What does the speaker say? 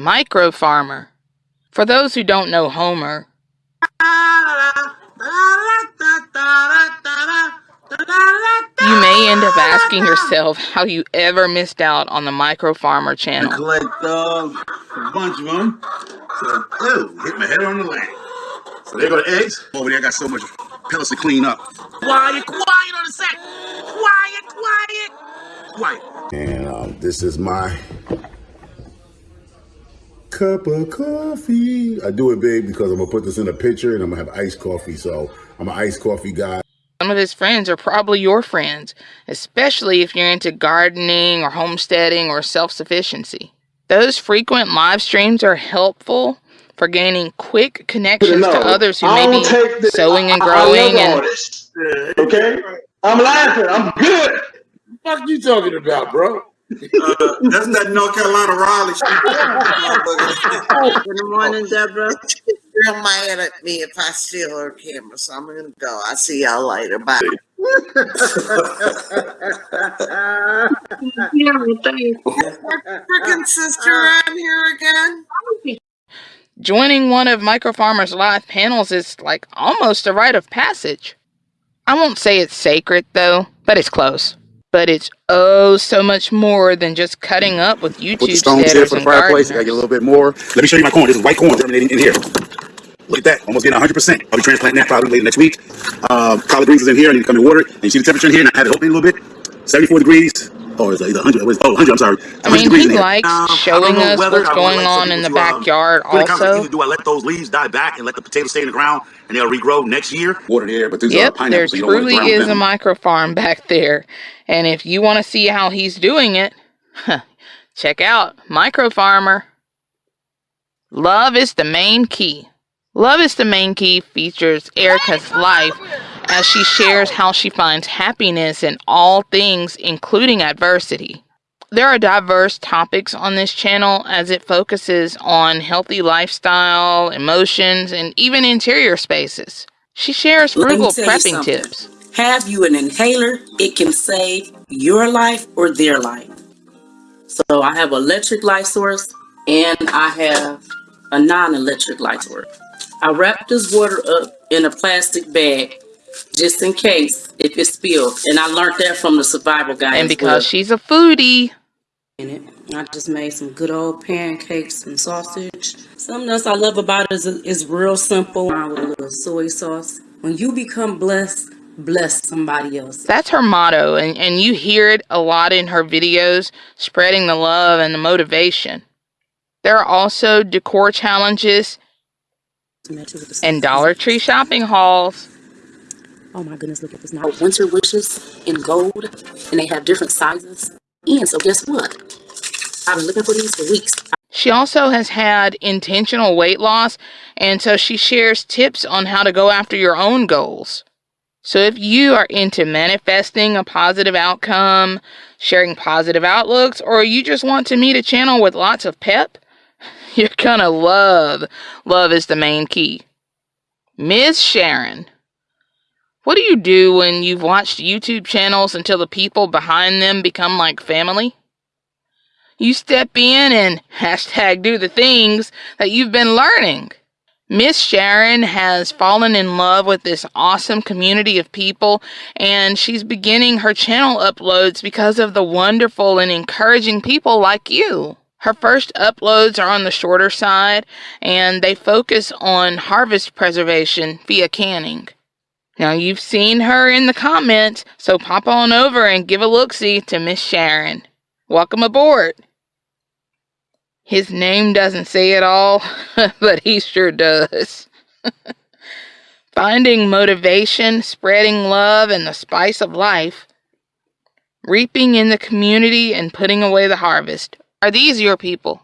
Micro Farmer. For those who don't know Homer, you may end up asking yourself how you ever missed out on the Micro Farmer channel. collect uh, a bunch of them. So, ew, hit my head on the land. So there go the eggs. Over there, I got so much pellets to clean up. Quiet, quiet on the set. Quiet, quiet, quiet. And um, this is my cup of coffee. I do it big because I'm gonna put this in a pitcher and I'm gonna have iced coffee. So I'm an iced coffee guy. Some of his friends are probably your friends, especially if you're into gardening or homesteading or self sufficiency. Those frequent live streams are helpful for gaining quick connections to others who may be sowing and growing and okay. I'm laughing. I'm good. What are you talking about, bro? Uh, that's that North Carolina Raleigh Good morning, Deborah. Girl mad at me if I steal her camera, so I'm gonna go. I'll see y'all later. Bye. yeah, Freaking sister around here again. Joining one of Micro Farmer's live panels is like almost a rite of passage. I won't say it's sacred though, but it's close. But it's oh so much more than just cutting up with YouTube Put the stones here for the fireplace. I gotta get a little bit more. Let me show you my corn. This is white corn germinating in here. Look at that, almost getting 100%. I'll be transplanting that probably later next week. Uh, collard greens is in here. I need to come and water it. And you see the temperature in here? And I had it open a little bit. 74 degrees. Oh, it's either 100. Oh, 100, I'm sorry. I mean, he likes um, showing us what's going on in the backyard um, also. Do I let those leaves die back and let the potatoes stay in the ground and they'll regrow next year? Water the air, but there's yep, there truly is a micro farm back there. And if you want to see how he's doing it, check out Micro Farmer. Love is the main key. Love is the main key features Erica's life as she shares how she finds happiness in all things, including adversity. There are diverse topics on this channel as it focuses on healthy lifestyle, emotions, and even interior spaces. She shares frugal prepping tips. Have you an inhaler? It can save your life or their life. So I have electric light source and I have a non-electric light source. I wrap this water up in a plastic bag just in case if it spills. And I learned that from the survival guide. And because well. she's a foodie. I just made some good old pancakes and sausage. Something else I love about it is it's real simple with a little soy sauce. When you become blessed, bless somebody else. That's her motto, and, and you hear it a lot in her videos, spreading the love and the motivation. There are also decor challenges and Dollar Tree shopping hauls. Oh my goodness, look at this now. Winter wishes in gold, and they have different sizes. And so guess what? I've been looking for these for weeks. She also has had intentional weight loss, and so she shares tips on how to go after your own goals. So if you are into manifesting a positive outcome, sharing positive outlooks, or you just want to meet a channel with lots of pep, you're gonna love Love is the Main Key. Ms. Sharon. What do you do when you've watched YouTube channels until the people behind them become like family? You step in and hashtag do the things that you've been learning. Miss Sharon has fallen in love with this awesome community of people, and she's beginning her channel uploads because of the wonderful and encouraging people like you. Her first uploads are on the shorter side and they focus on harvest preservation via canning. Now you've seen her in the comments, so pop on over and give a look-see to Miss Sharon. Welcome aboard. His name doesn't say it all, but he sure does. Finding motivation, spreading love, and the spice of life. Reaping in the community and putting away the harvest are these your people?